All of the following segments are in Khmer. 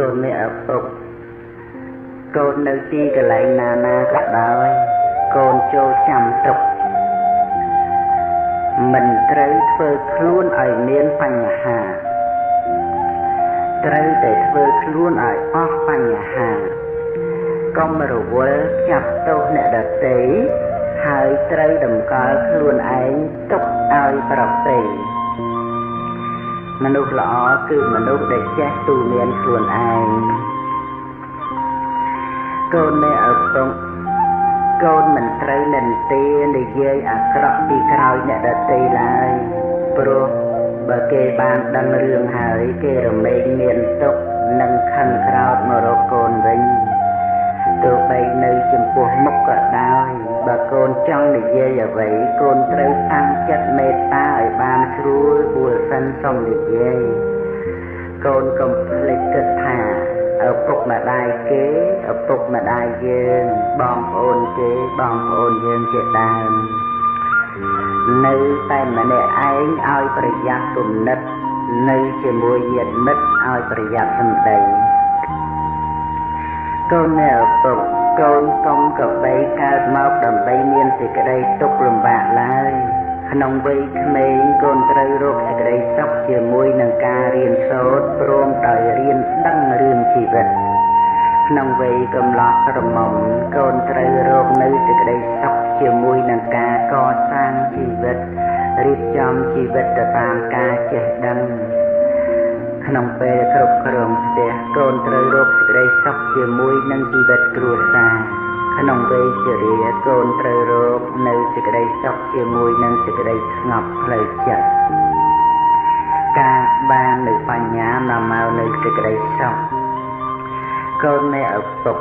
កូនមានឪពុកកូននៅទីកន្លែងណាណាក៏ដោយកូនចូលចាំទុកមិនត្រូវធ្វើខ្លួនឲ្យមានបញ្ហាត្រូវតែធ្វើខ្លួនឲ្យអស់បញ្ហាកុំរវល់ចាប់ទោសអ្នកដទៃហើយត្រូវតម្កល់ខ្លួនឯងទុកឲ្យប្រព្រឹត្ត មនុស្សល្អគឺមនុស្សដែលចេះទូមានខ្លួនឯងកូនមេឪពុកកូនមិនត្រូវនិន្ទានិយាយអាក្រក់ពីក្រោយអ្នកដទៃឡើយព្រោះបើគេបានដឹងរឿងហើយគេរមែងមានទុកនិងខឹងក្រោតមករកកូនវិញទោះបីនៅចំពោះមុខក៏ដោយ បើកូនចង់និយាយអ្វីកូនត្រូវតាំងចិត្តមេត្តាឲ្យបានស្រួលពួលសិនសុំនិយាយកូនកុំភ្លេចគិតថាឪពុកម្ដាយគេឪពុកម្ដាយយើងបងប្អូនគេបងប្អូនយើងជាដើមនៅតែម្នាក់ឯងឲ្យប្រយ័ត្នគំនិតនៅជាមួយញាតិមិត្តឲ្យប្រយ័ត្នសម្ដីកូននៅឪពុកកូនកុំកបីកើតមកដើម្បីមាន សេចក្តីទុក្ខលំបាកឡើយក្នុងវ័យក្មេងកូនត្រូវរកសេចក្តីសុខជាមួយនឹងការរៀនសូត្រព្រមដោយរៀនដឹងរឿងជីវិតក្នុងវ័យកំឡោះក្រមុំកូនត្រូវរកនៅសេចក្តីសុខជាមួយនឹងការកសាងជីវិតរៀបចំជីវិតទៅតាមការចេះដឹងក្នុងពេលគ្រប់គ្រងផ្ទះកូនត្រូវរកសេចក្តីសុខជាមួយនឹងជីវិតគ្រួសារ ក្នុងវ័យជរាកូនត្រូវរកនៅសេចក្តីសុខជាមួយនឹងសេចក្តីស្ងប់ផ្លូវចិត្តការបាននៅបញ្ញានាំមកនៅសេចក្តីសុខកូននៃឪពុក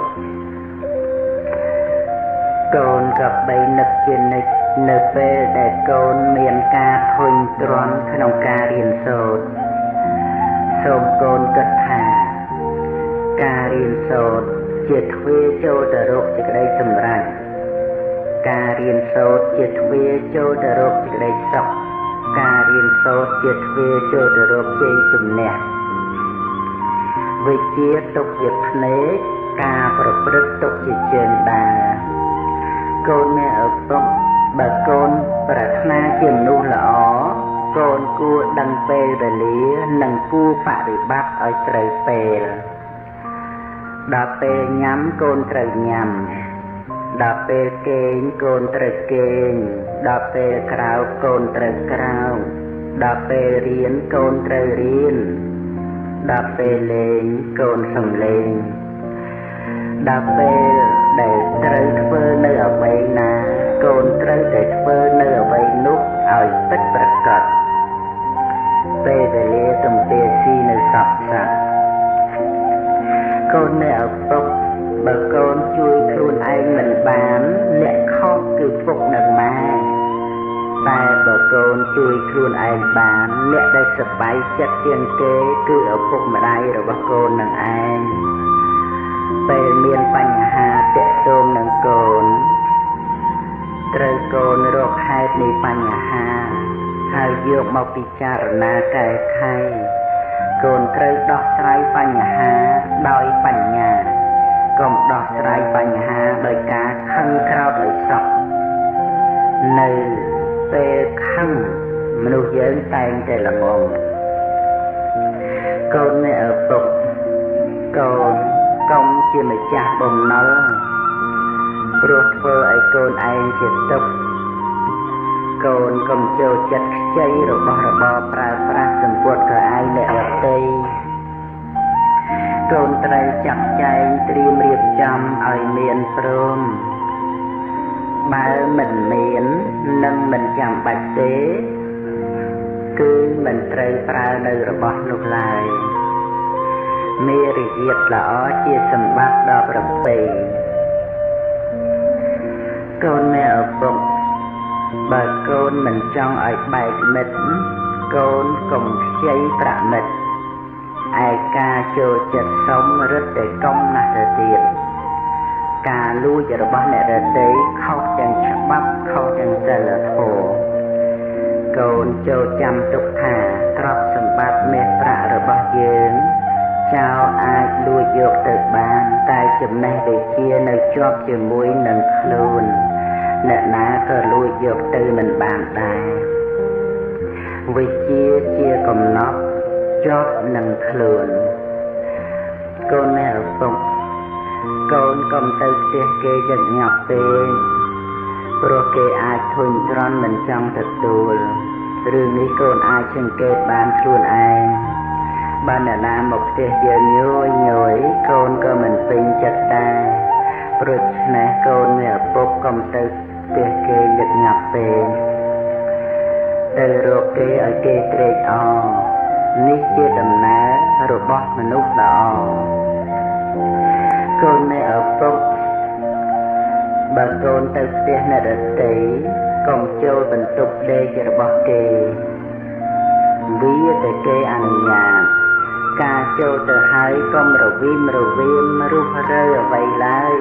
កូនក៏បីនឹកជានិច្ចនៅពេលដែលកូនមានការធុញទ្រាន់ក្នុងការរៀនសូត្រសូមកូនគិតថាការរៀនសូត្រ ជាទ្វារចូលទៅរកសេចក្តីសម្រេចការរៀនសូត្រជាទ្វារចូលទៅរកសេចក្តីសុខការរៀនសូត្រជាទ្វារចូលទៅរកជ័យជំនះវិជ្ជាទុកជាភ្នែកការប្រព្រឹត្តទុកជាជើងដើរកូនមានឪពុកបើកូនប្រាថ្នាជាមនុស្សល្អកូនគួរដឹងពេលវេលានិងគួរបប្រតិបត្តិឲ្យត្រូវពេល ដល់ពេលញ៉ាំកូនត្រូវញ៉ាំដល់ពេលគេងកូនត្រូវគេងដល់ពេលក្រៅកូនត្រូវក្រៅដល់ពេលរៀនកូនត្រូវរៀនដល់ពេលលេងកូនសំលេងដល់ពេល ននៅឪពុកបើកូនជួយខ្លួនឯងមិនបានអ្នកខុសគឺពុកនិងម៉ែតែបើកូនជួយខ្លួនឯងបានអ្នកដែលសប្បាយចិត្តជាងគេគឺឪពុកម្ដាយរបស់កូននឹងឯងពេលមានបញ្ហាតាក់ទងនឹងកូនត្រូវកូនរកហេតុនៃបញ្ហា ហើយយកមកពិចារណាកែខៃ កូនត្រូវដោះស្រាយបញ្ហាដោយបញ្ញាកុំដោះស្រាយបញ្ហាដោយការខឹងក្រោធដោយសោកនៅពេលខឹងមនុស្សយើងតែងតែល្ងងកូនអ្នកឪពុកកូនកុំជាម្ចាស់បំណុលព្រោះធ្វើឲ្យកូនឯងជាទុក្ខ កូន កុំចូលចិត្តខ្ចីរបស់របរប្រើប្រាស់សម្ពុតកៅអៅអ្នកដទៃកូនត្រូវចាត់ចែងត្រៀមរៀបចំឲ្យមានព្រមបើមិនមាននឹងមិនចាំបាច់ទេ គឺមិនត្រូវប្រើនៅរបស់នោះឡើយមេរិយាតល្អជាសម្បត្តិដ៏ប្រពៃកូនមេឪពុក បើកូនមិនចង់ឲ្យបែកមិត្តកូនកុំខ្ចីប្រាក់មិត្តឯការចូលចិត្តសុំរឹតតែកុំណាស់ទៅទៀតការលួចរបស់អ្នករតីខុសទាំងច្បាប់ខុសទាំងសិលធម៌កូនចូលចាំទុកថាទ្រព្យសម្បត្តិមាសប្រាក់របស់យើងចៅអាចលួចយកទៅបានតែចំណេះវិជ្ជានៅជាប់ជាមួយនឹងខ្លួន អ្នកណាក៏លួចយកទៅមិនបានដែរវិជ្ជាជាកំណត់ជាប់នឹងខ្លួនកូនអ្នកឪពុកកូនកុំទៅផ្ទះគេយ៉ាងញាប់ពេកព្រោះគេអាចធុញទ្រាន់មិនចង់ទទួលរឿងនេះកូនអាចសង្កេតបានខ្លួនឯងបានអ្នកណាមកផ្ទះយើងញយញយកូនក៏មិនពេញចិត្តដែរព្រោះឆ្នេះកូនមានឪពុកកុំទៅផ្ទះគេញឹកញាប់ពេកទៅរកគេឲ្យគេត្រេកអរនេះជាដំណើររបស់មនុស្សល្អកូននៃឪពុកបើកូនទៅផ្ទះអ្នកដទៃកុំចូលបន្ទប់ដេករបស់គេវាតែគេអនុញ្ញាតការចូលទៅហើយកុំរវីមរវាមរុះរើអ្វីឡើយ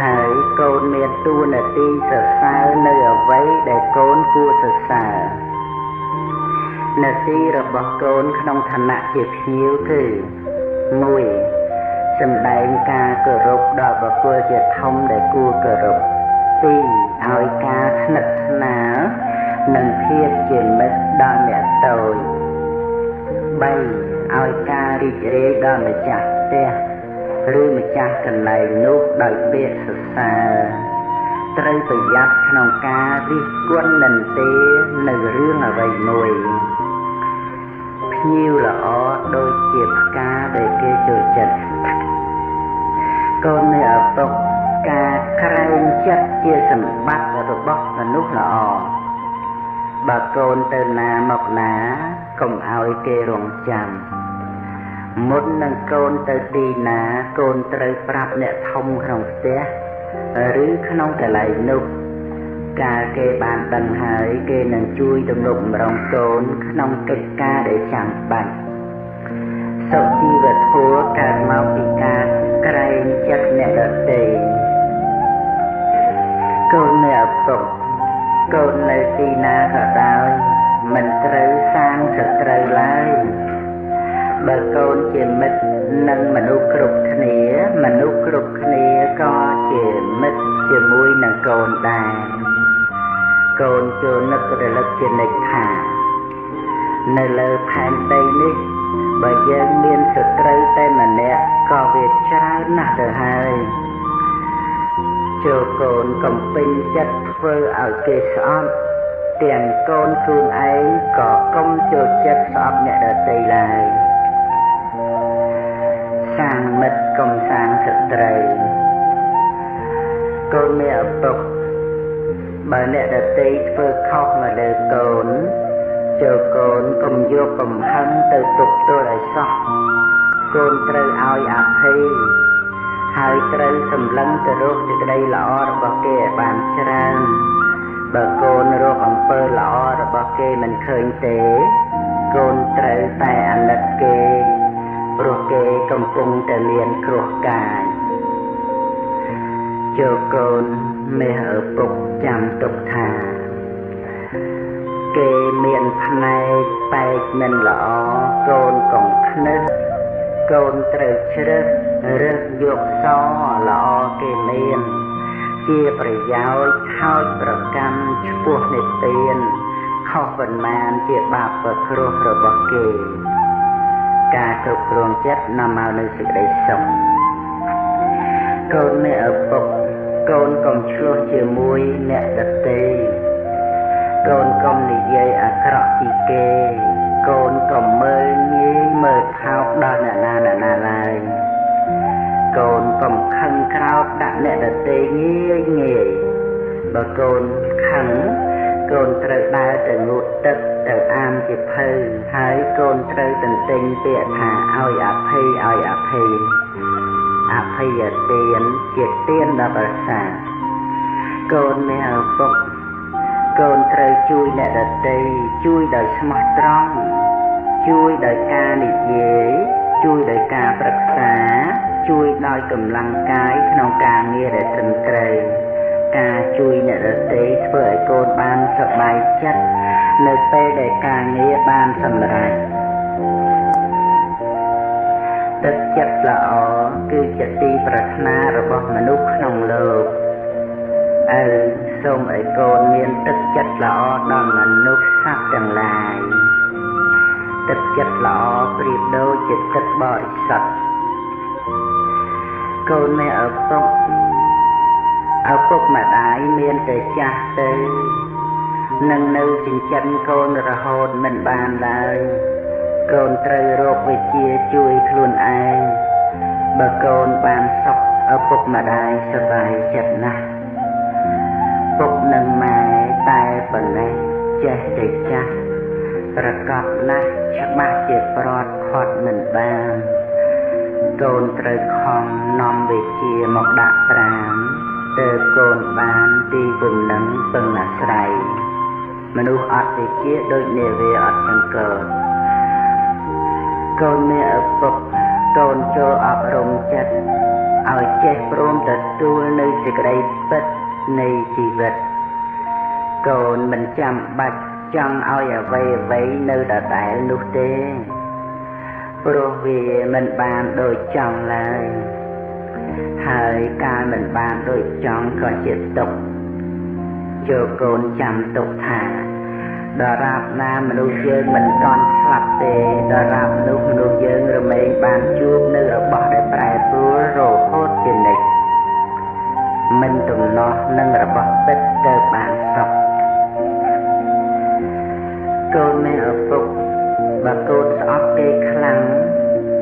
ហើយកូនមានតួនាទីសរសើរនៅអ្វីដែលកូនគួរសរសើរនាទីរបស់កូនក្នុងឋានៈជាភ្ញៀវគឺ1សម្ដែងការគោរពដល់បុគ្គលជាធំដែលគួរគោរព2ឲ្យការស្និទ្ធស្នាលនិងភាពជាមិត្តដល់អ្នកតូច3ឲ្យការរីករាយដល់ម្ចាស់ផ្ទះ ឬម្ចាស់កន្លែងនោះដោយពាក្យសរសើរត្រូវប្រយ័ត្នក្នុងការរិះគន់និន្ទានៅរឿងអ្វីមួយភ្ញៀវល្អដូចជាផ្កាដែលគេចូលចិត្តកូននៅឪពុកការក្រែងចិត្តជាសម្បត្តិរបស់មនុស្សល្អបើកូនទៅណាមកណាកុំឲ្យគេរងចាំ មុននឹងកូនទៅទីណាកូនត្រូវប្រាប់អ្នកធំក្នុងផ្ទះឬក្នុងកន្លែងនោះកាលគេបានដឹងហើយគេនឹងជួយទំនុកម្រងកូនក្នុងកិច្ចការដែលចាំបាច់សុជីវធម៌កើតមកពីការក្រែងចិត្តអ្នកដទៃកូនអ្នកឪពុកកូននៅទីណាក៏ដោយមិនត្រូវសាងសត្រូវឡើយ បើកូនជាមិត្តនឹងមនុស្សគ្រប់គ្នា មនុស្សគ្រប់គ្នាក៏ជាមិត្តជាមួយនឹងកូនដែរកូនចូលនឹករលឹកជានិច្ចថានៅលើផែនដីនេះបើយើងមានសត្រូវតែម្នាក់ក៏វាច្រើនណាស់ទៅហើយចូលកូនកំពេញចិត្តធ្វើឲ្យគេស្អប់ទាំងកូនខ្លួនឯងក៏កុំចូលចិត្តស្អប់អ្នកដទៃឡើយ សាងមិត្តកុំសាងសត្រូវកូនមានឪពុកបើអ្នកដទៃធ្វើខុសមកលើកូនចូលកូនកុំយកកំហឹងទៅទុកទល់ឲ្យសោះកូនត្រូវឲ្យអភ័យហើយត្រូវសម្លឹងទៅរកសេចក្តីល្អរបស់គេឲ្យបានច្រើនបើកូនរកអំពើល្អរបស់គេមិនឃើញទេ កូនត្រូវតែអាណិតគេ ព្រោះគេកំពុងតែមានគ្រោះកាយចូលកូនមេឪពុកចាំទុកថា គេមានផ្នែកបែកមិនល្អកូនកុំខ្នឹសកូនត្រូវជ្រើសរើសយកសល្អគេមាន ជាប្រយោជន៍ខោចប្រកម្មឈ្មោះនិទានខុសប៉ុន្មានជាបាបប្រគ្រោះរបស់គេ ការគ្រប់គ្រងចិត្តនាំមកនូវសេចក្តីសុខកូនអ្នកឪពុកកូនកុំឆ្លោះជាមួយអ្នកដទៃកូនកុំនិយាយអាក្រក់ពីគេ កូនកុំមើលងាយមើលថោកដល់អ្នកណាអ្នកណាឡើយកូនកុំខឹងក្រោតដាក់អ្នកដទៃងាយងាយបើកូនខឹងកូនត្រូវដើរទៅងូតទឹក ទៅអាមជាភៅហើយកូនត្រូវទន្ទិញពាក្យថាឲ្យអភ័យឲ្យអភ័យអភ័យទានជាទានដល់ប្រសាកូនមានឪពុកកូនត្រូវជួយអ្នកដទៃជួយដោយស្មោះត្រង់ជួយដោយការនិយាយជួយដោយការប្រឹក្សាជួយដោយកម្លាំងកាយក្នុងការងារដែលត្រឹមត្រូវការជួយអ្នកដទៃធ្វើឲ្យកូនបានសប្បាយចិត្ត នៅពេលដែលការងារបានសម្រេចទឹកចិត្តល្អគឺជាទីប្រាថ្នារបស់មនុស្សក្នុងលោកអើសូមឲ្យកូនមានទឹកចិត្តល្អដល់មនុស្សសត្វទាំងឡាយទឹកចិត្តល្អប្រៀបដូចជាទឹកបរិសុទ្ធកូនមានឪពុកឪពុកម្ដាយមានតែចាស់ទៅ នឹងនៅចិញ្ចឹមកូនរហូតមិនបានឡើយកូនត្រូវរកវិជាជួយខ្លួនឯងបើកូនបានសុខឪពុកម្ដាយសប្បាយចិត្តណាស់ពុកនិងម៉ែតែប៉ុណ្ណេះចេះតែចាស់ប្រកបណាស់ច្បាស់ជាប្រត់ខាត់មិនបានកូនត្រូវខំនាំវិជាមកដាក់ប្រាមទើបកូនបានទីពំនឹងពឹងអាស្រ័យ មនុស្សអត់វិជាដូចនាវាអត់ចង្កូតកូនមានឪពុកកូនចូលអប់រំចិត្តឲ្យចេះព្រមទទួលនៅសេចក្តីពិតនៃជីវិតកូនមិនចាំបាច់ចង់ឲ្យអ្វីអ្វីនៅដដែលនោះទេព្រោះវាមិនបានដូចចង់ឡើយហើយការមិនបានដូចចង់ក៏ជាទុកចូលកូនចាំទុកថា ដរាបណាមនុស្សយើងមិនតន់ស្លាប់ទេដរាបនោះមនុស្សយើងរមែងបានជួបនៅរបស់ដែលប្រែប្រួលរហូតជានិច្ចមិនទំនាស់នឹងរបស់ពិតទៅបានសុខកូនមានឪពុកបើកូនស្អប់គេខ្លាំង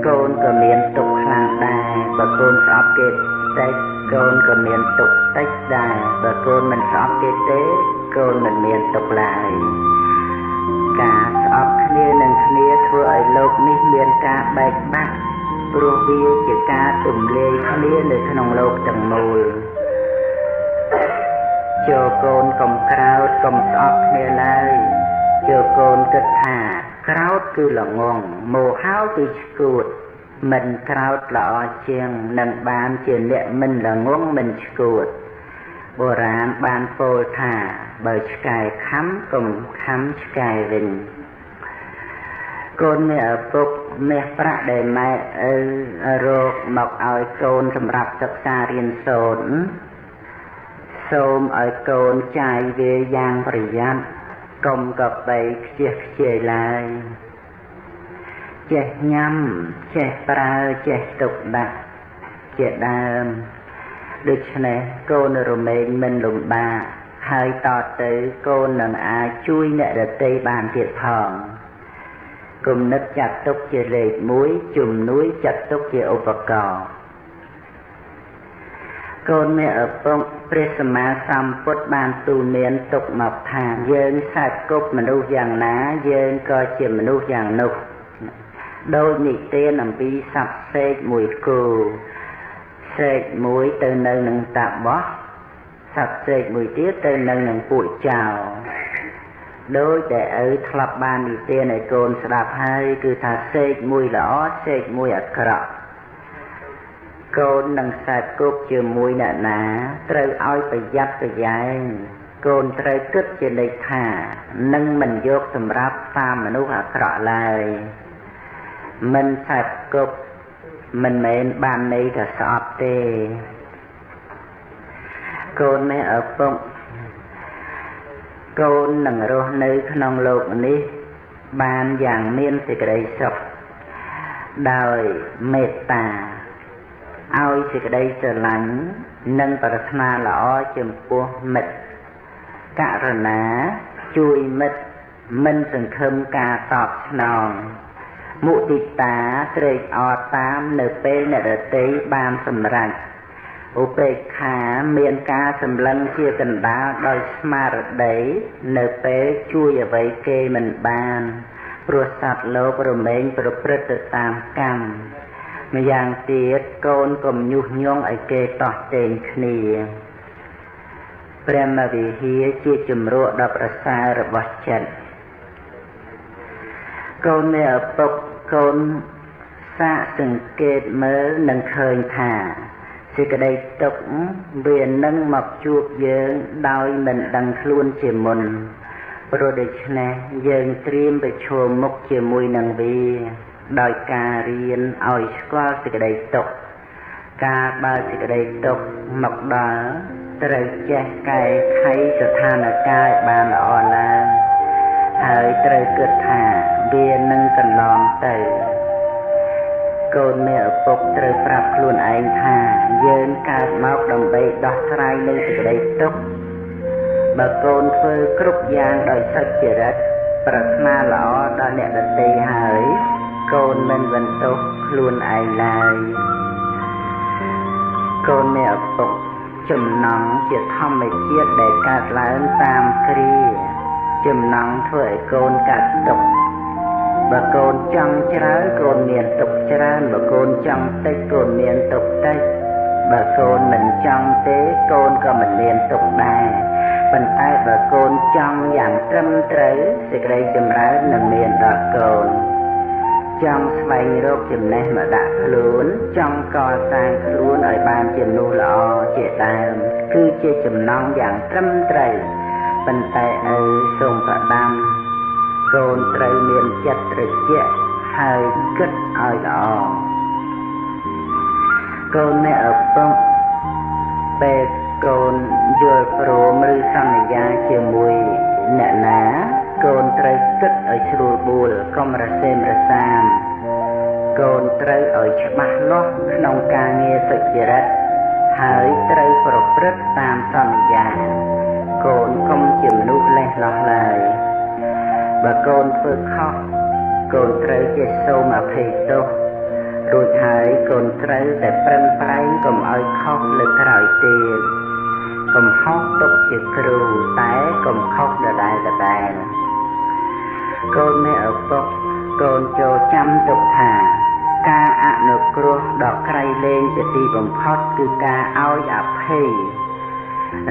កូនក៏មានទុកខ្លាំងដែរបើកូនស្អប់គេតិចកូនក៏មានទុកតិចដែរបើកូនមិនស្អប់គេទេកូនមិនមានទុកឡើយ ការស្អប់គ្នានឹងគ្នាធ្វើឲ្យលោកនេះមានការបែកបាក់ព្រោះវាជាការទម្លាយគ្នានៅក្នុងលោកទាំងមូលចូលកូនកុំក្រោតកុំស្អប់គ្នាឡើយចូលកូនគិតថាក្រោតគឺល្ងងមោហោគឺឈួតមិនក្រោតល្អជាងនឹងបានជាអ្នកមិនល្ងងមិនឈួតបុរាណបានពោលថា បើឆ្កែខំកុំខំឆ្កែវិញកូនមានឪពុកមាសប្រាក់ដែលម៉ែឪរកមកឲ្យកូនសម្រាប់សិក្សារៀនសូត្រសូមឲ្យកូនចាយវាយ៉ាងប្រយ័ត្នកុំកបីខ្ជិះខ្ជាយឡើយចេះញ៉ាំចេះប្រើចេះទុកដាក់ជាដើមដូច្នេះកូនរមែងមិនលំបាក ហើយតទៅកូននឹងអាចជួយអ្នកដទៃបានទៀតផងគំនិតចាត់ទុកជាលេខ1ជំនួយចាត់ទុកជាឧបករណ៍កូនមានឪពុកព្រះសម្មាសម្ពុទ្ធបានទូលមានទុកមកថាយើងសាច់គប់មនុស្សយ៉ាងណាយើងក៏ជាមនុស្សយ៉ាងនោះដោយនិទានអំពីសត្វសេកមួយគូសេកមួយទៅនៅនឹងតាបោះ សត្វសេកមួយទៀតទៅនៅនឹងពួកចៅដោយតែឪធ្លាប់បាននិទានឲ្យកូនស្ដាប់ហើយគឺថាសេកមួយល្អសេកមួយអាក្រក់កូននឹងខ្សែគប់ជាមួយអ្នកណា ត្រូវឲ្យប្រយ័ត្នប្រយែងកូនត្រូវគិតជាលេខថានឹងមិនយកសម្រាប់តាមមនុស្សអាក្រក់ឡើយមិនខ្សែគប់មិនមែនបានន័យថាស្អប់ទេ កូនមេឪពុកកូននឹងរស់នៅក្នុងលោកនេះ បានយ៉ាងមានសេចក្តីសុខដោយមេត្តាឲ្យសេចក្តីស្រឡាញ់និងប្រាថ្នាល្អចំពោះមិត្តករណាជួយមិត្តមិនសង្ឃឹមការតបស្នងមុទិតាត្រេកអរតាមនៅពេលអ្នកដតីបានសម្រេច ឧបេក្ខាមានការសម្លឹងជាកណ្ដាលដោយស្មារតីនៅពេលជួយអ្វីគេមិនបានព្រោះសត្វលោករមែងប្រព្រឹត្តទៅតាមកម្មម្យ៉ាងទៀតកូនកុំញុះញង់ឲ្យគេតោះតេងគ្នាព្រះមវិហារជាជំរកដ៏ប្រសើររបស់ចិត្តកូនមានឪពុកកូនសាកសង្កេតមើលនឹងឃើញថា សេចក្តីទុកវានឹងមកជួបយើងដោយមិនដឹងខ្លួនជាមុនព្រោះដូច្នេះយើងត្រៀមប្រឈមមុខជាមួយនឹងវាដោយការរៀនឲ្យស្គាល់សេចក្តីទុក្ខការបើសេចក្តីទុក្ខមកដល់ត្រូវចេះកែខៃស្ថានភាពឲ្យបានល្អឡើងហើយត្រូវគិតថាវានឹងកន្លងទៅ កូនមេឪពុកត្រូវប្រាប់ខ្លួនឯងថា យើងកើតមកដើម្បីដោះស្រាយនៅសេចក្តីទុក្ខបើកូនធ្វើគ្រប់យ៉ាងដោយសុចរិតប្រាថ្នាល្អដល់អ្នកដទៃហើយកូនមិនបន្ទោសខ្លួនឯងឡើយកូនមេឪពុកចំណងជាធម្មជាតិដែលកើតឡើងតាមគ្រាចំណងធ្វើឲ្យកូនកាត់ទុក បើកូនចង់ច្រើនកូនមានទុកច្រើនបើកូនចង់តិចកូនមានទុកតិចបើកូនមិនចង់ទេកូនក៏មិនមានទុកដែរប៉ុន្តែបើកូនចង់យ៉ាងត្រឹមត្រូវសេចក្តីចម្រើននឹងមានដល់កូនចង់ស្វែងរកចំណេះមកដាក់ខ្លួនចង់កសាងខ្លួនឲ្យបានជាមនុស្សល្អជាដើមគឺជាចំណងយ៉ាងត្រឹមត្រូវប៉ុន្តែឪសូមប្រដាំ កូនត្រូវមានចិត្តត្រជាក់ហើយគិតឲ្យល្អកូនអ្នកឪពុកពេលកូនយល់ព្រមឬសន្យាជាមួយអ្នកណាកូនត្រូវគិតឲ្យស្រួលបួលកុំរសេមរសាមកូនត្រូវឲ្យច្បាស់លាស់ក្នុងការងារសុចរិតហើយត្រូវប្រព្រឹត្តតាមសន្យាកូនកុំជាមនុស្សលេះលោះឡើយ បើកូនធ្វើខុសកូនត្រូវជាសូមអភ័យទោសរួចហើយកូនត្រូវតែប្រឹងប្រែងកុំឲ្យខុសលើក្រោយទៀតកុំខុសទុកជាគ្រូតែកុំខុសដដែលដដែលកូនមេឪពុកកូនចូលចាំទុកថាការអនុគ្រោះដ៏ក្រៃលែងជាទីបំផុតគឺការឲ្យអភ័យ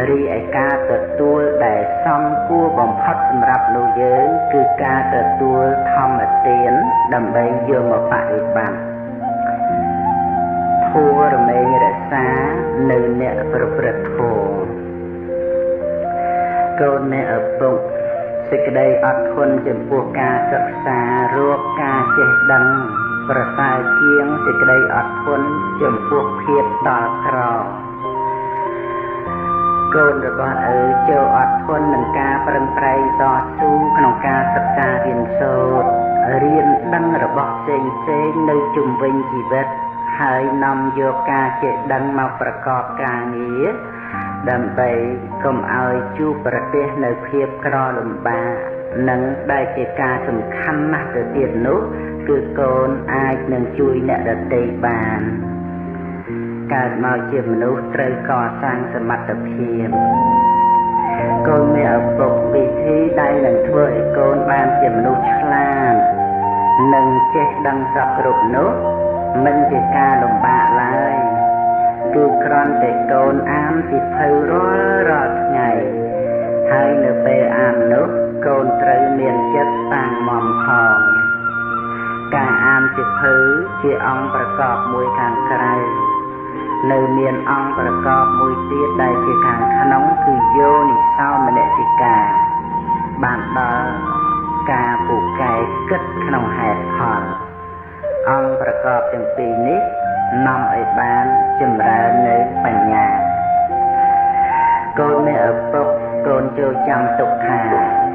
រីឯការទទួលដែលសំគួរបំផុតសម្រាប់លោកយើងគឺការទទួលធម្មទានដើម្បីយកមកបរិបត្តិធัวរមែងរក្សានៅអ្នកប្រព្រឹត្តធម៌កូនអ្នកឪពុកសេចក្តីអត់ធន់ចំពោះការសិក្សារកការចេះដឹងប្រសើរជាងសេចក្តីអត់ធន់ចំពោះភាពតល់ក្រ កូនរបស់ឪចូលអត់ធន់នឹងការប្រឹងប្រែងតស៊ូក្នុងការសិក្សារៀនសូត្ររៀនដឹងរបស់ផ្សេងផ្សេងនៅជុំវិញជីវិតហើយនាំយកការចេះដឹងមកប្រកបការងារដើម្បីកុំឲ្យជួបប្រទះនៅភាពក្រលំបាកនិងដែលជាការសំខាន់ណាស់ទៅទៀតនោះគឺកូនអាចនឹងជួយអ្នកដទៃបាន កើតមកជាមនុស្សត្រូវកសាងសមត្ថភាពកូនមានឪពុកវិធីដែលនឹងធ្វើឲ្យកូនបានជាមនុស្សឆ្លាតនិងចេះដឹងសពគ្រប់នោះមិនជាការលំបាកឡើយគឺគ្រាន់តែកូនអានសិភៅរាល់រាល់ថ្ងៃហើយនៅពេលអាននោះកូនត្រូវមានចិត្តតាំងមមផងការអានសិភៅជាអង្គប្រកបមួយខាងក្រៅ នៅមានអង្គប្រកបមួយទៀតដែលជាខាងក្នុងគឺយោនិសោមនសិកាបានដល់ការពូកែគិតក្នុងហេតុផលអង្គប្រកបទាំងពីរនេះនាំឲ្យបានចម្រើននៅបញ្ញាកូននៃឪពុកកូនចូលចាំទុកថា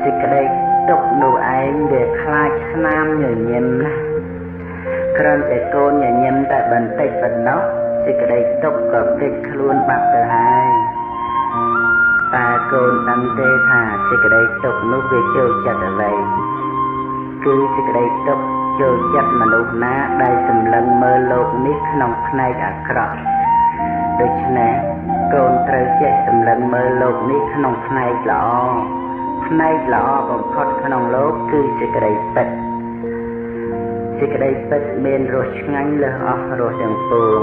សេចក្តីទុកនោះឯងវាខ្លាចស្នាមញញឹមណាស់គ្រាន់តែកូនញញឹមតែបន្តិចប៉ុណ្ណោះ សេចក្តីទុកក៏គេចខ្លួនបាត់ទៅហើយតើកូនដឹងទេថាសេចក្តីទុកនោះវាចូលចិត្តអ្វីគឺសេចក្តីទុកចូលចិត្តមនុស្សណាដែលសម្លឹងមើលលោកនេះក្នុងផ្នែកអាក្រក់ដូច្នេះកូនត្រូវចេះសម្លឹងមើលលោកនេះក្នុងផ្នែកល្អផ្នែកល្អបំផុតក្នុងលោកគឺសេចក្តីពិតសេចក្តីពិតមានរសឆ្ងាញ់លើសអស់រសទាំងពួង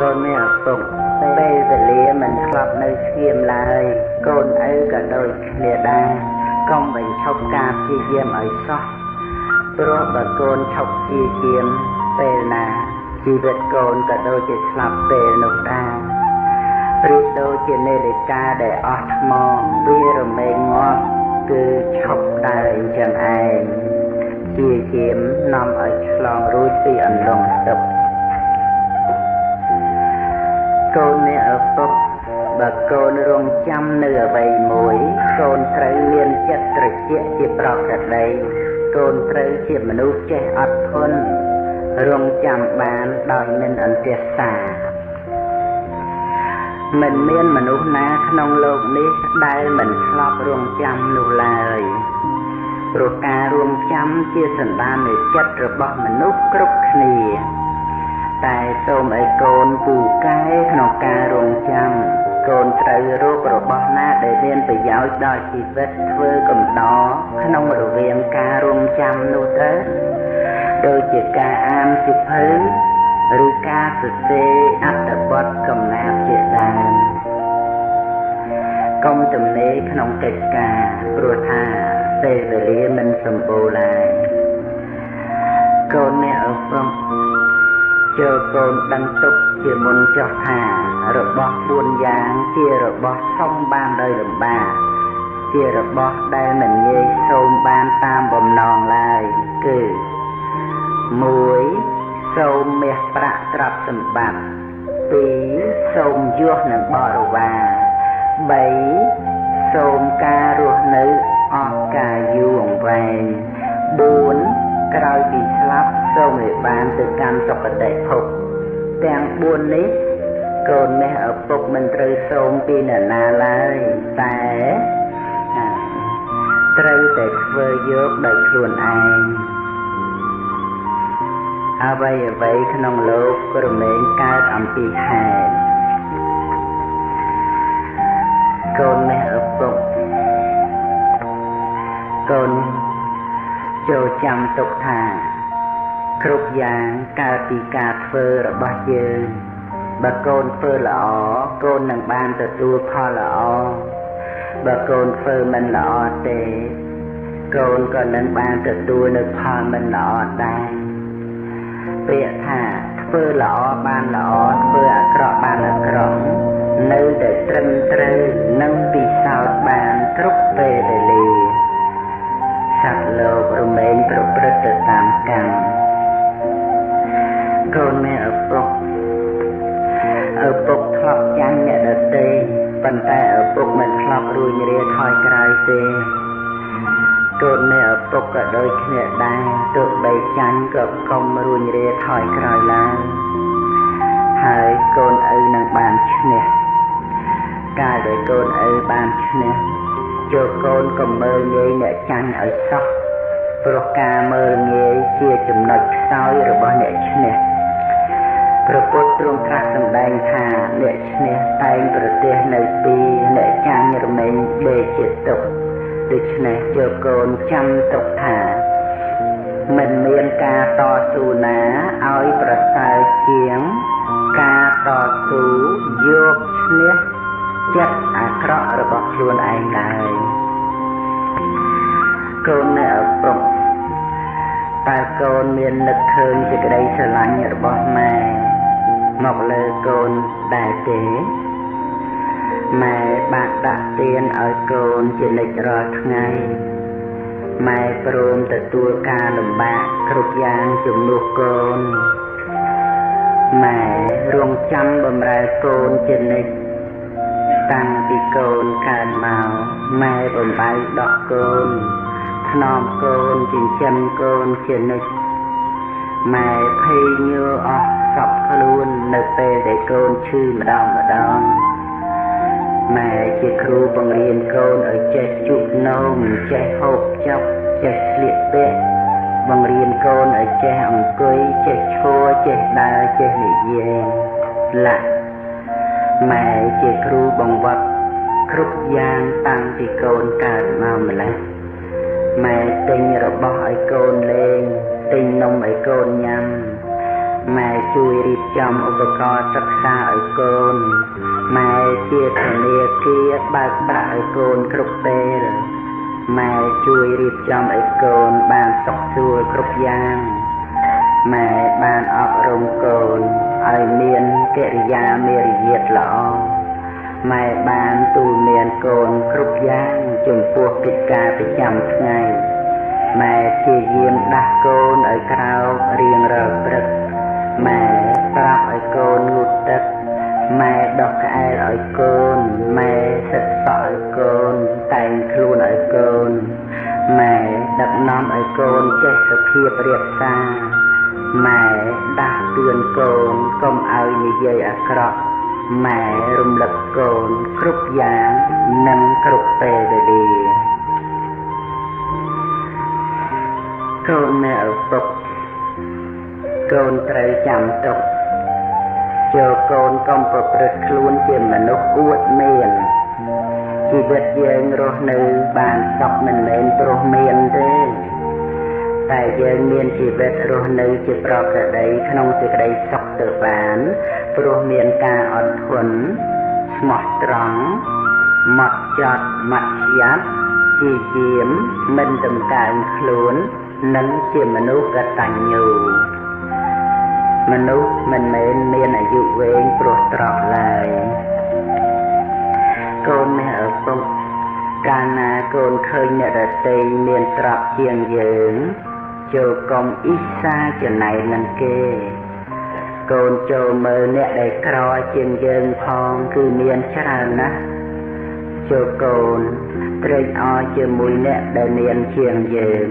កូនមានឪពុកពេលវេលាមិនឆ្លប់នៅស្ងៀមឡើយកូនឪក៏ដូចគ្នាដែរកុំបញ្ឈប់ការព្យាយាមឲ្យសោះព្រោះបើកូនឈប់ជាជាមពេលណាជីវិតកូនក៏ដូចជាស្លាប់ពេលនោះដែរប្រៀបដូចជានាឡិកាដែលអស់ថ្មវារមែងងាប់គឺឈប់ដើរអញ្ចឹងឯងចជាជាមនាំឲ្យឆ្លងរួចពីអន្លង់ស្ទុប កូនអ្នកឪពុកបើកូនរងចាំនៅអ្វីមួយ កូនត្រូវមានចិត្តត្រជាក់ជាប្រក្រតីកូនត្រូវជាមនុស្សចេះអត់ធន់រងចាំបានដោយមិនអន្ទះសាមិនមានមនុស្សណាក្នុងលោកនេះដែលមិនឆ្លប់រងចាំនោះឡើយព្រោះការរងចាំជាសន្តាននៃចិត្តរបស់មនុស្សគ្រប់គ្នា តែសូមឲ្យកូនពូកែក្នុងការរងចាំកូនត្រូវរករបស់ណាដែលមានប្រយោជន៍ដល់ជីវិតធ្វើកំដរក្នុងរវាងការរងចាំនោះទៅដូចជាការអានសិភៅឬការសរសេរអត្ថបទកំណាព្យជាដើមកុំទំនេរក្នុងកិច្ចការព្រោះថាពេលវេលាមិនសម្បូរឡើយកូនអ្នកអពុកចូ លកូនដឹងទុកជាមុនចោះថារបស់4យ៉ាងជារបស់សុំបានដោយលំបាកជារបស់ដែលមិនងាយសូមបានតាមបំណងឡើយគឺ1សូមមាសប្រាក់ទ្រព្យសម្បត្តិ2សូមយសនិងបរិវារ3សូមការរស់នៅអស់កាលយូរអង្វែង4 ក្រោយពីស្លាប់សូមឲ្យបានទៅកាន់សុគតិភពទាំង4នេះកូននេះឪពុកមិនត្រូវសូមពីអ្នកណាឡើយតែត្រូវតែធ្វើយកដោយខ្លួនឯងអ្វីអ្វីក្នុងលោកក៏រមែងកើតអំពីហេតុកូននេះឪពុកកូន ចូលចាំទុកថា គ្រប់យ៉ាងកើតពីការធ្វើរបស់យើងបើកូនធ្វើល្អកូននឹងបានទទួលផលល្អបើកូនធ្វើមិនល្អទេ កូនក៏នឹងបានទទួលនៅផលមិនល្អដែរពាក្យថាធ្វើល្អបានល្អធ្វើអាក្រក់បានអាក្រក់នៅតែត្រឹមត្រូវនិងពិសោធន៍បានគ្រប់ពេលវេលាសត្វ លោករមែងប្រព្រឹត្តទៅតាមកម្មកូនមានឪពុកឪពុកធ្លាប់ចាញ់អ្នកដទៃប៉ុន្តែឪពុកមិនធ្លាប់រួញរាថយក្រោយទេកូននៃឪពុកក៏ដូចគ្នាដែរទោះបីចាញ់ក៏កុំរួញរាថយក្រោយឡើយហើយកូនឪនឹងបានឈ្នះកាលដែលកូនឪបានឈ្នះចូលកូនកុំមើលងាយអ្នកចាញ់ឲ្យសោះ ព្រោះការមើលងាយជាចំណុចខ្សោយរបស់អ្នកឈ្នះព្រះពុទ្ធទ្រង់ត្រាស់សម្ដែងថាអ្នកឈ្នះតែងប្រទះនៅពីអ្នកចាញ់រមែងដេកជាទុកដូច្នេះយកកូនចាំទុកថាមិនមានការតស៊ូណាឲ្យប្រសើរជាង ការតស៊ូយកឈ្នះចិត្តអាក្រក់របស់ខ្លួនឯងឡើយកូននៅឪពុក តើកូនមាននឹកឃើញសេចក្តីស្រឡាញ់របស់ម៉ែមកលើកូនដែរទេម៉ែបានដាក់ទានឲ្យកូនជានិច្ចរាល់ថ្ងៃម៉ែព្រមទទួលការលំបាកគ្រប់យ៉ាងជំនួសកូនម៉ែរងចាំបំរើកូនជានិច្ចតាំងពីកូនកើតមកម៉ែបំបៅដោះកូន ថ្នមកូនចិញ្ចឹមកូនជានិច្ចម៉ែភ័យញើអស់សពខ្លួននៅពេលដែលកូនឈឺម្ដងម្ដងម៉ែជាគ្រូបង្រៀនកូនឲ្យចេះជក់នោមចេះហូបចុកចេះស្លៀកពាក់បង្រៀនកូនឲ្យចេះអង្គុយចេះឈរចេះដើរចេះនិយាយលាក់ម៉ែជាគ្រូបង្វឹកគ្រប់យ៉ាងតាំងពីកូនកើតម្កម្ល៉េះ ម៉ែទិញរបស់ឲ្យកូនលេងទិញនំឲ្យកូនញ៉ាំម៉ែជួយរៀបចំឧបករណ៍សិក្សាឲ្យកូនម៉ែជាធនាគារបើកប្រាក់ឲ្យកូនគ្រប់ពេលម៉ែជួយរៀបចំឲ្យកូនបានសុខស្រួលគ្រប់យ៉ាងម៉ែបានអប់រំកូនឲ្យមានកិរិយាមេរយាទល្អម៉ែបានទូលមានកូនគ្រប់យ៉ាង ចំពោះកិច្ចការប្រចាំថ្ងៃម៉ែជាយាមដាស់កូនឲ្យក្រោករៀងរាល់ព្រឹកម៉ែប្រាប់ឲ្យកូនងូតទឹកម៉ែដោះក្អែលឲ្យកូនម៉ែសិតសក់ឲ្យកូនតែងខ្លួនឲ្យកូនម៉ែដឹកនាំឲ្យកូនចេះសុភាពរៀបសារម៉ែដាស់តឿនកូនកុំឲ្យនិយាយអាក្រក់ម៉ែរំលឹកកូនគ្រប់យ៉ាង និងគ្រប់ពេលវេលាកូននៅឪពុកកូនត្រូវចាំទុកចូលកូនកុំប្រព្រឹត្តខ្លួនជាមនុស្សអួតមានជីវិតយើងរស់នៅបានសុខមិនមែនព្រោះមានទេតែយើងមានជីវិតរស់នៅជាប្រក្រតីក្នុងសេចក្តីសុខទៅបានព្រោះមានការអត់ធន់ស្មោះត្រង់ ម៉ត់ចត់ម៉ាត់យ៉ាប់ជាជាមមិនតម្កើងខ្លួននិងជាមនុស្សកតញ្ញូមនុស្សមិនមែនមានអាយុវែងព្រោះត្រកឡើយកូននេះឪពុកកាលណាកូនឃើញអ្នកដទៃមានត្រកជាងយើងចូលកុំអ៊ីសាចំណៃនឹងគេកូនចូលមើលអ្នកដែលក្រជាងយើងផងគឺមានច្រើនណាស់ ចូលកូនត្រេកអរជាមួយអ្នកដែលមានជាងយើង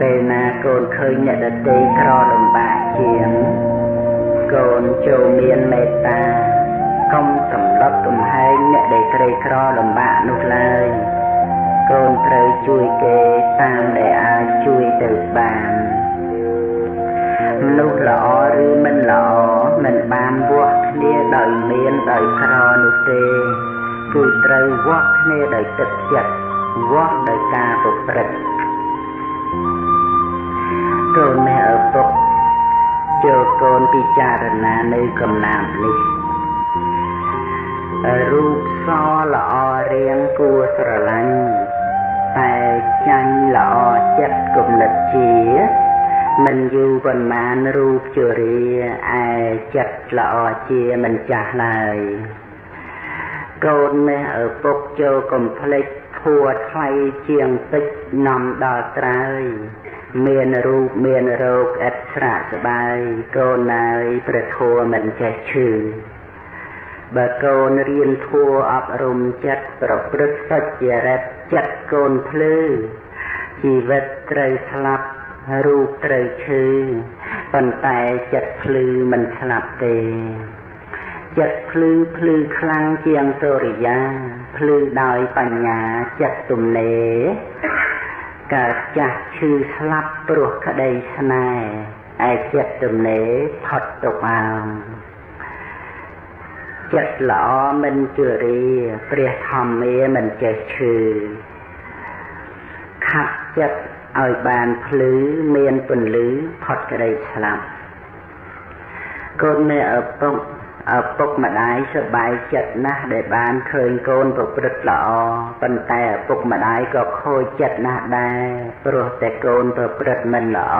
ពេលណាកូនឃើញអ្នកដទៃក្រលំបាកជាង កូនចូលមានមេត្តាកុំសម្លុតកំហែងអ្នកដែលក្រីក្រលំបាកនោះឡើយកូនត្រូវជួយគេតាមដែលអាចជួយទៅបានមនុស្សល្អឬមិនល្អមិនបានវាស់គ្នាដោយមានដោយក្រនោះទេ គឺត្រូវវាស់គ្នាដោយទឹកចិត្តវាស់ដោយការប្រព្រឹត្តកូនមេឪពុកចូលកូនពិចារណានៅកំណាព្យនេះរូបសល្អរៀងគួរស្រឡាញ់តែចាញ់ល្អចិត្តគំនិតជាមិនយូរប៉ុន្មានរូបជរាឯចិត្តល្អជាមិនចាស់ឡើយ កូននេះឪពុកចូលកំភ្លេចភួថ្លៃជាងតិចនាំដល់ត្រើយមានរូបមានរោគឥតស្រាកស្បាយកូនណើយព្រះធัวមិនចេះឈឺបើកូនរៀនធัวអប់រំចិត្តប្រព្រឹត្តសច្ចរិតចិត្តកូនភ្លឺជីវិតត្រូវស្លាប់រូបត្រូវឈឺប៉ុន្តែចិត្តភ្លឺមិនស្លាប់ទេ ចិត្តភ្លឺភ្លឺខ្លាំងជាងសូរិយាភ្លឺដោយបញ្ញាចិត្តទំនេរកើតចាស់ឈឺស្លាប់ព្រោះក្តីស្នេហ៍ឯចិត្តទំនេរផុតទុកអើងចិត្តល្អមិនជរាព្រះធម្មាមិនចេះឈឺខាត់ចិត្តឲ្យបានភ្លឺមានពន្លឺផុតក្តីស្លាប់កូនមេឪពុក ឪពុកម្ដាយសប្បាយចិត្តណាស់ដែលបានឃើញកូនប្រព្រឹត្តល្អប៉ុន្តែឪពុកម្ដាយក៏ខូចចិត្តណាស់ដែរព្រោះតែកូនប្រព្រឹត្តមិនល្អ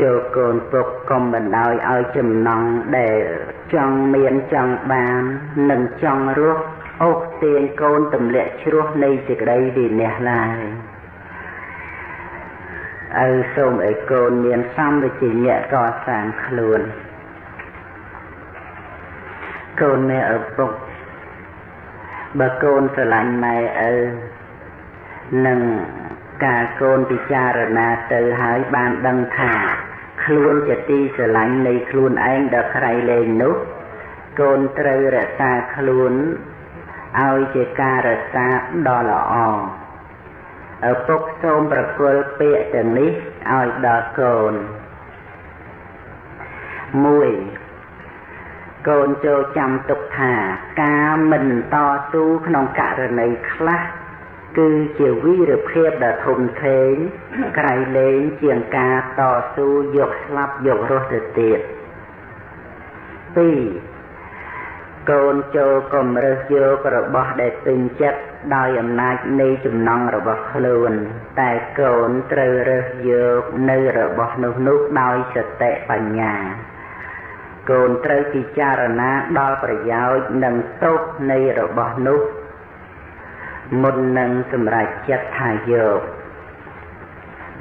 ចូលកូនពុកកុំបណ្ដោយឲ្យចំណងដែលចង់មានចង់បាននិងចង់រស់អូសទាញកូនទម្លាក់ជ្រោះនៃសេចក្តីវិន័យឡើយឪសូមឲ្យកូនមានសម្បជញ្ញៈកសាងខ្លួន កូនមេឪពុកបើកូនស្រឡាញ់ម៉ែឪនឹងការកូនពិចារណាទៅហើយបានដឹងថា ខ្លួនជាទីស្រឡាញ់នៃខ្លួនឯងដ៏ក្រៃលែងនោះ កូនត្រូវរក្សាខ្លួនឲ្យជាការរក្សាដ៏ល្អឪពុកសូមប្រគល់ពាក្យទាំងនេះឲ្យដល់កូន1 កូនចូលចាំទុកថាការមិនតស៊ូក្នុងករណីខ្លះគឺជាវីរភាពដ៏ធំធេងក្រៃលែងជាងការតស៊ូយកស្លាប់យករស់ទៅទៀត2កូនចូលកំរើសយករបស់ដែលពេញចិត្តដោយអំណាចនៃចំណងរបស់ខ្លួន តែកូនត្រូវរើសយកនៅរបស់នោះនោះដោយសតិបញ្ញា កូនត្រូវពិចារណាដល់ប្រយោជន៍និងទោសនៃរបស់នោះ មុននឹងសម្រេចចិត្តថាយក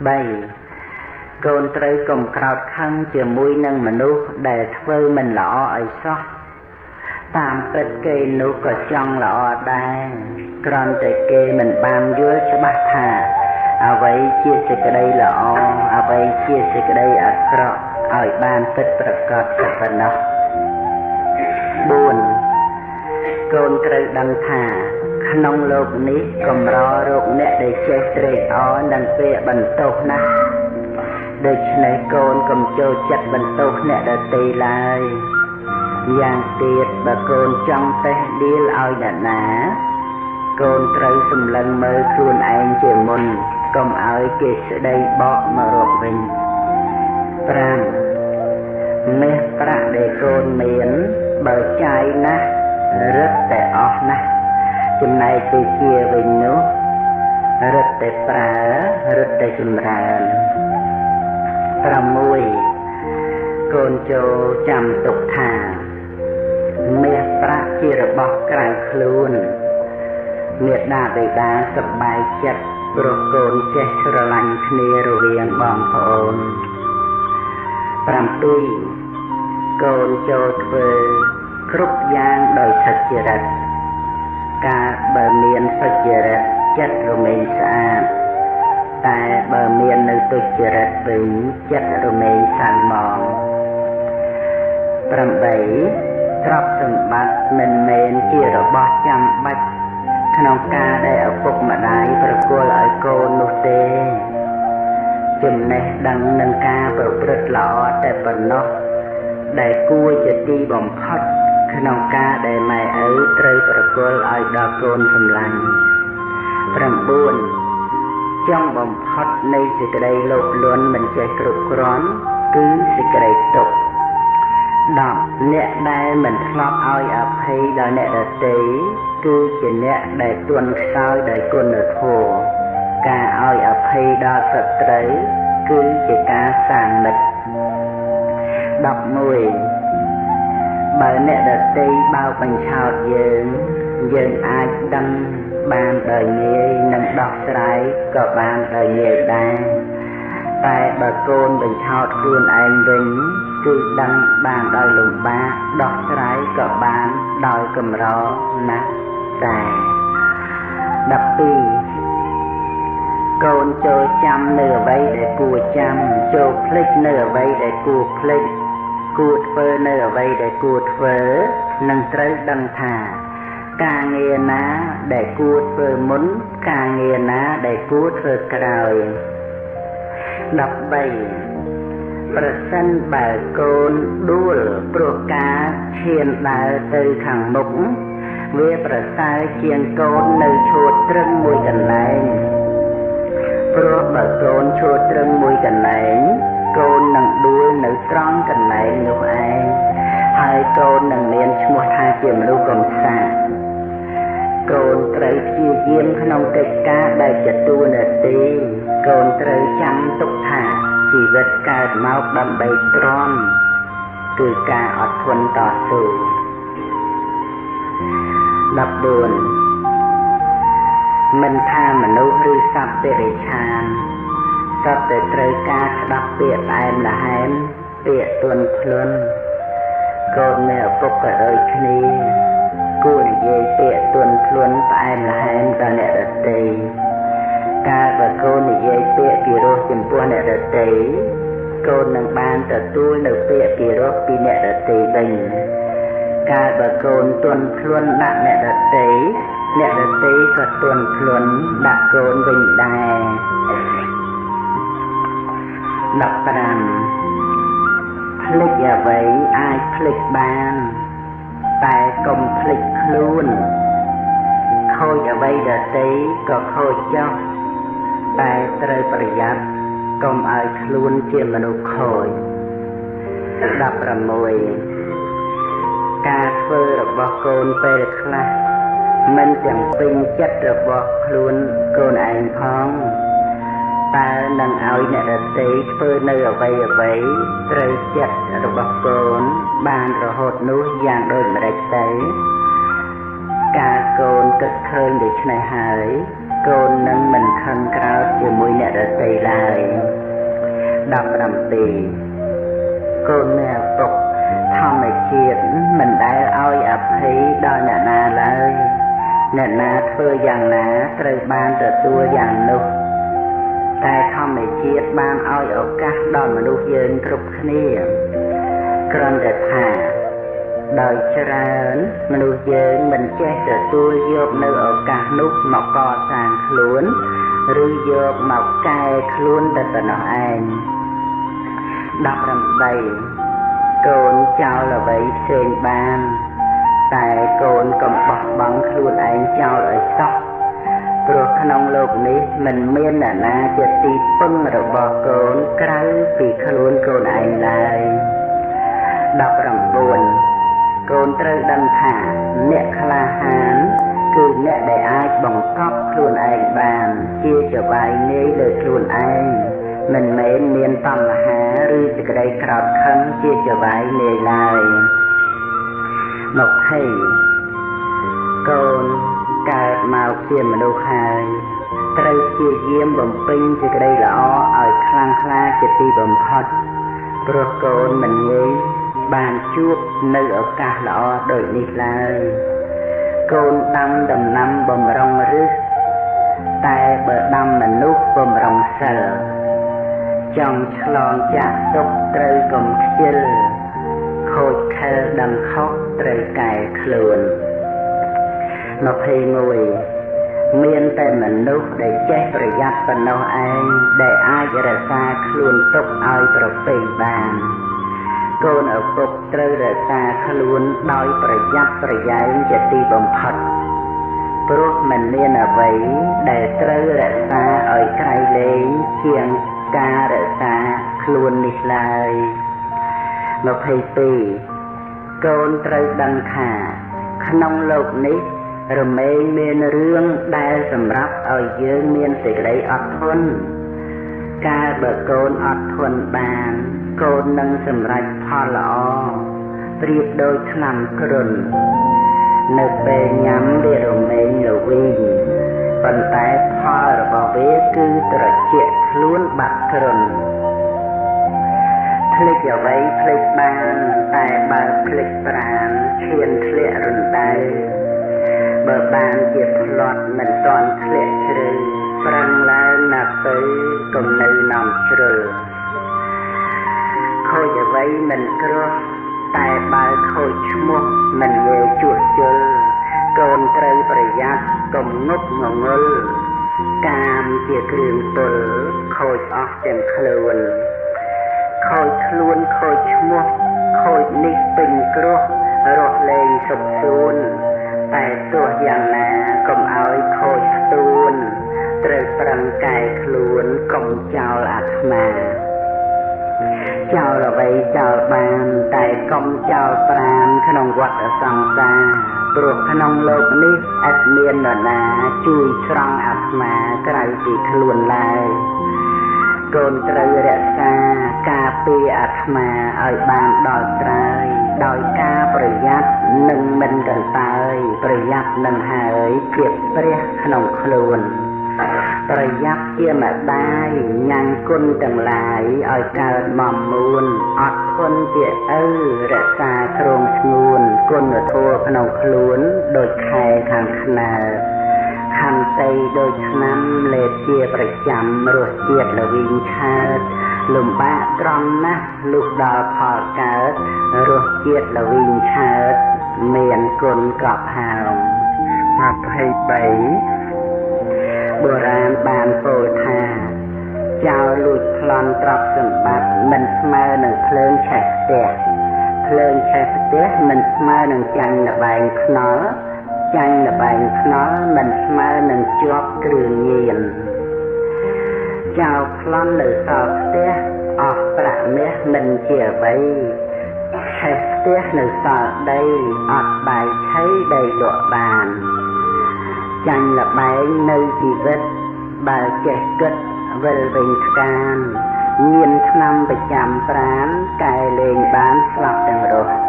3កូនត្រូវកុំក្រោតខឹងជាមួយនឹងមនុស្សដែលធ្វើមិនល្អឲ្យសោះតាមពិតគេនោះក៏ចង់ល្អដែរគ្រាន់តែគេមិនបានយល់ច្បាស់ថាអ្វីជាសេចក្តីល្អអ្វីជាសេចក្តីអាក្រក់ ឲ្យបានពិតប្រកបតែប៉ុណ្ណោះ4កូនត្រូវដឹងថាក្នុងលោកនេះកម្ររោគអ្នកដែលចេះត្រេកអរនឹងពេលបន្ទោសណាស់ដូច្នេះកូនកុំចូលចិត្តបន្ទោសអ្នកដទៃឡើយយ៉ាងទៀតបើកូនចង់តេះដៀលឲ្យអ្នកណា កូនត្រូវសម្លឹងមើលខ្លួនឯងជាមុនកុំឲ្យគេស្ដីបកមករកវិញ ក់ដែលកូនមានបើចាយណាស់រឹតតែអស់ណាស់ចំណែកទៅជាវិញនោះរឹតតែប្រើរឹតតែចម្រើន6កូនចូលចាំទុកថាមាសប្រាក់ជារបស់ក្រៅខ្លួនមេដាបិតាសប្បាយចិត្តព្រោះកូនចេះស្រឡាញ់គ្នារវាងបងប្អូន7 កូនចូលធ្វើគ្រប់យ៉ាងដោយសុចរិតការបើមានសុចរិតចិត្តរមែងស្អាតតែបើមាននៅទុច្ចរិតវិញចិត្តរមែងសាំងមក8ទ្រព្យសម្បត្តិមិនមែនជារបស់ចាំបាច់ក្នុងការដែលឪពុកម្ដាយប្រគល់ឲ្យកូននោះទេចំណេះដឹងនឹងការប្រព្រឹត្តល្អតែប៉ុណ្ណោះ ដែលគួរជាទីបំផុតក្នុងការដែលម៉ែឪត្រូវប្រគល់ឲ្យដល់កូនសម្លាញ់9ចុងបំផុតនៃសេចក្តីលោភលន់មិនចេះគ្រប់គ្រាន់គឺសេចក្តីទុក្ខ10អ្នកដែលមិនធ្លាប់ឲ្យអភ័យដល់អ្នកដទៃគឺជាអ្នកដែលទន់ខ្សោយដោយគុណធម៌ការឲ្យអភ័យដល់សត្រូវគឺជាការសាងមិត្ត 11បើអ្នកដទៃបោកបញ្ឆោតយើងយើងអាចដឹងបានដោយងាយនិងដោះស្រាយក៏បានដោយងាយដែរតែបើកូនបញ្ឆោតខ្លួនឯងវិញគឺដឹងបានដោយលំបាកដោះស្រាយក៏បានដោយកម្រណាស់តែ12កូនចូលចាំនៅអ្វីដែលគួរចាំចូលភ្លេចនៅអ្វីដែលគួរភ្លេច គួរធ្វើនៅអ្វីដែលគួរធ្វើនឹងត្រូវដឹងថាការងារណាដែលគួរធ្វើមុន ការងារណាដែលគួរធ្វើក្រោយ13ប្រសិនបើកូនដួលព្រោះការឈានដើរទៅខាងមុខវាប្រសើរជាងកូននៅឈួតត្រឹងមួយកន្លែងព្រោះបើកូនឈួតត្រឹងមួយកន្លែង កូននឹងដួលនៅត្រង់កន្លែងនោះឯងហើយកូននឹងមានឈ្មោះថាជាមនុស្សកំសាន្តកូនត្រូវព្យាយាមក្នុងកិច្ចការដែលជាទួនាទីកូនត្រូវចាំទុកថាជីវិតកើតមកដើម្បីទ្រាំគឺការអត់ធន់តស៊ូ14មិនថាមនុស្សឬសត្វតិរិឆាន តើតែត្រូវការស្ដាប់ពាក្យផ្អែមល្ហែមពាក្យទន់ភ្លន់កូនមានឪពុកក៏ដូចគ្នាគួរនិយាយពាក្យទន់ភ្លន់ផ្អែមល្ហែមដល់អ្នកដទៃកាលបើកូននិយាយពាក្យពីរោះចំពោះអ្នកដទៃកូននឹងបានទទួលនៅពាក្យពីរោះពីអ្នកដទៃវិញកាលបើកូនទន់ភ្លន់ដាក់អ្នកដទៃអ្នកដទៃក៏ទន់ភ្លន់ដាក់កូនវិញដែរ 15ភ្លេចអ្វីអាចភ្លេចបាន តែកុំភ្លេចខ្លួនខូចអ្វីដទៃក៏ខូចចោលតែត្រូវប្រយ័ត្នកុំឲ្យខ្លួនជាមនុស្សខូច16ការធ្វើរបស់កូនពេលខ្លះមិនទាំងពេញចិត្តរបស់ខ្លួនកូនឯងផង តើនឹងឲ្យអ្នកដទៃធ្វើនៅអ្វីអ្វីត្រូវចិត្តរបស់កូនបានរហូតនោះយ៉ាងដូចម្ដេចទៅការកូនគិតឃើញដូច្នេះហើយកូននឹងមិនខឹងក្រោធជាមួយអ្នកដទៃឡើយ17កូនអ្នកពុកធម្មជាតិមិនដែលឲ្យអភ័យដល់អ្នកណាឡើយអ្នកណាធ្វើយ៉ាងណាត្រូវបានទទួលយ៉ាងនោះ តែធម្មជាតិបានឲ្យឱកាសដល់មនុស្សយើងគ្រប់គ្នាគ្រាន់តែថាដោយច្រើនមនុស្សយើងមិនចេះទទួលយកនៅឱកាសនោះមកកសាងខ្លួនឬយកមកកែខ្លួនតែប៉ុណ្ណោះឯង18កូនចោលអ្វីផ្សេងបាន តែកូនកុំបោះបង់ខ្លួនឯងចោលឲ្យសោះ ព្រោះក្នុងលោកនេះមិនមានអ្នកណាជាទីពឹងរបស់កូនក្រៅពីខ្លួនកូនឯងឡើយ19កូនត្រូវដឹងថាអ្នកក្លាហានគឺអ្នកដែលអាចបង្កប់ខ្លួនឯងបានជាចបាយនាយលើខ្លួនឯងមិនមែនមានតណ្ហាឬសេចក្តីក្រោធខឹងជាចបាយនាយឡើយ20កូន កើតមកជាមនុស្សហើយត្រូវព្យាយាមបំពេញសេចក្តីល្អឲ្យខ្លាំងក្លាជាទីបំផុតព្រោះកូនមិនងាយបានជួបនៅឱកាសល្អដូចនេះឡើយកូនដាំដំណាំបំរុងឫសតែបើដាំមនុស្សបំរុងសិលចង់ឆ្លងចាក់ទុកត្រូវកុំខ្ជិលខូចខិលដឹងខុសត្រូវកែខ្លួន 21មានតែមនុស្សដែលចេះប្រយ័ត្នប៉ុណ្ណោះឯងដែលអាចរក្សាខ្លួនទុកឲ្យប្រពៃបានកូនឪពុកត្រូវរក្សាខ្លួនដោយប្រយ័ត្នប្រយែងជាទីបំផុតព្រោះមិនមានអ្វីដែលត្រូវរក្សាឲ្យក្រៃលែងជាងការរក្សាខ្លួននេះឡើយ22កូនត្រូវដឹងថា ក្នុងលោកនេះ រមែងមានរឿងដែលសម្រាប់ឲ្យយើងមានសេចក្តីអត់ធន់កាលបើកូនអត់ធន់បាន កូននឹងសម្រេចផលល្អប្រៀបដូចថ្នាំគ្រុននៅពេលញ៉ាំវារមែងល្វីងប៉ុន្តែផលរបស់វាគឺត្រជាក់ខ្លួនបាត់គ្រុនភ្លេចអ្វីភ្លេចបានតែបើភ្លេចប្រានឈានធ្លាក់រំដៅ បើបានជាផ្លត់មិនតាន់ធ្លាក់ជ្រៅប្រឹងឡើងណាស់ទៅកុំនៅនំជ្រុលខូចអ្វីមិនគ្រោះតែបើខូចឈ្មោះមិនងាយជួសជុលកូនត្រូវប្រយ័ត្នកុំងប់ងងុលកាមជាគ្រឿងទល់ខូចអស់ទាំងខ្លួនខូចខ្លួនខូចឈ្មោះខូចនេះពេញគ្រោះរស់លែងសុខសួន តែទោះយ៉ាងណាកុំឲ្យខូចស្ទួនត្រូវប្រឹងកែខ្លួនកុំចោលអាត្មាចោលអ្វីចោលបានតែកុំចោលប្រានក្នុងវដ្តសង្សារព្រោះក្នុងលោកនេះអត់មាននរណាជួយស្រង់អាត្មាក្រៅពីខ្លួនឡើយកូនត្រូវរក្សាការពារអាត្មាឲ្យបានដល់ត្រើយ ដោយការប្រយ័ត្ននិងមិនកន្តើយប្រយ័ត្ននឹងហើយជាព្រះក្នុងខ្លួនប្រយ័ត្នជាម្ដាយញ៉ាំងគុណទាំងឡាយឲ្យកើតមកមួនអត់ធន់ជាឪរក្សាគ្រងស្ងួនគុណធម៌ក្នុងខ្លួនដូចខែខាងខ្នើខន្តីដូចឆ្នាំលេបជាប្រចាំរសជាតិល្វីងឆើត លំបាកត្រង់ណាស់លុះដល់ផលកើតរសជាតិល្វីងឆើតមានគុណកប់ហោម23បុរាណបានពោលថាចោលលួចប្លន់ទ្រព្យសម្បត្តិមិនស្មើនឹងភ្លើងឆេះផ្ទះភ្លើងឆេះផ្ទះមិនស្មើនឹងចាញ់លបែងខ្នល់ចាញ់លបែងខ្នល់មិនស្មើនឹងជាប់គ្រឿងញៀន ចោលប្លន់នៅសល់ផ្ទះអស់ប្រាក់មាសមិនជាអ្វីឆេះផ្ទះនៅសល់ដីអត់បាយឆៃដីលក់បានចាញ់លបែងនៅជីវិតបើចេះគិតវិលវិញស្កានញៀនឆ្នាំប្រចាំប្រានកែលេងបានស្លាប់ទាំងរស់24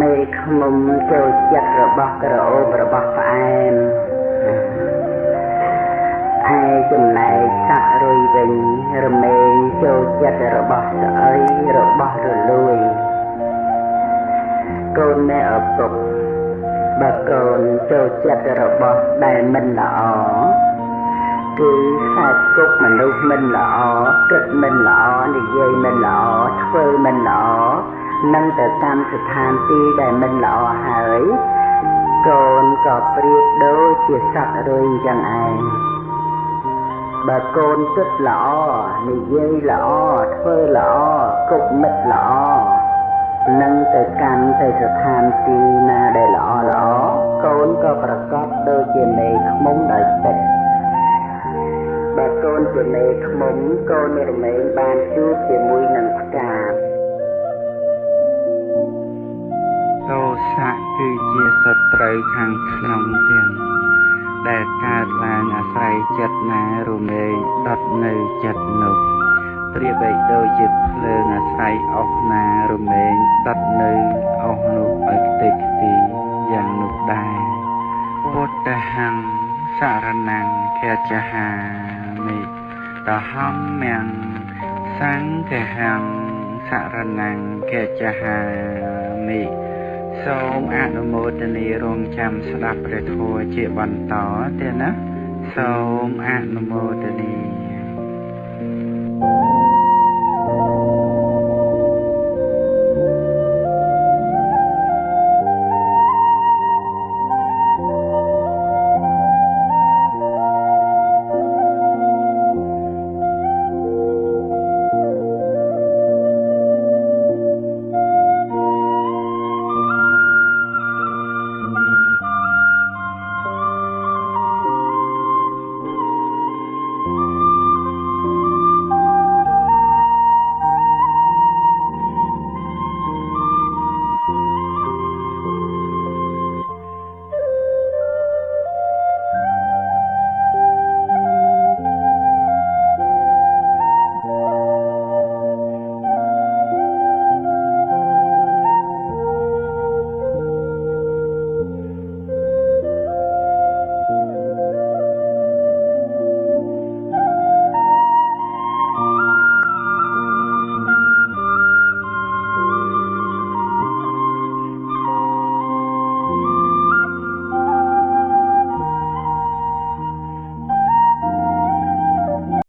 មេឃ្មុំចូលចិត្តរបស់ក្រអូបរបស់ផ្អែម ឯចំណែកសត្វរុយវិញរមែងចូលចិត្តរបស់ស្អីរបស់រលួយកូនអ្នកឪពុកបើកូនចូលចិត្តរបស់ដែលមិនល្អគឺខ្សែគប់មនុស្សមិនល្អគិតមិនល្អនិយាយមិនល្អធ្វើមិនល្អនឹងទៅតាមស្ថានទីដែលមិនល្អហើយ កូនក៏ប្រៀបដូចជាសត្វរុយយ៉ាងឯងបើកូនគិតល្អនិយាយល្អធ្វើល្អគប់មិត្តល្អនឹងទៅកាន់ទៅស្ថានទីណាដែលល្អល្អកូនក៏ប្រកបដូចជាមេឃមុំដោយចិត្តបើកូនជាមេឃមុំកូនរមែងបានជួបជាមួយនឹង គឺជាសត្រូវខាងក្នុងទាំងដែលកើតឡើងអាស្រ័យចិត្តណារមែងដុតនៅចិត្តនោះប្រៀបបីដូចជាភ្លើងអាស្រ័យអស់ណារមែងដុតនៅអស់នោះឲ្យខ្ទេចខ្ទីយ៉ាងនោះដែរពុទ្ធហੰសរណੰខចហាមិតហំមំសង្ឃហੰសរណੰខចហាមិ សូមអនុមោទនារងចាំស្ដាប់ព្រះធម៌ជាបន្តទៀតណាសូមអនុមោទនា thank you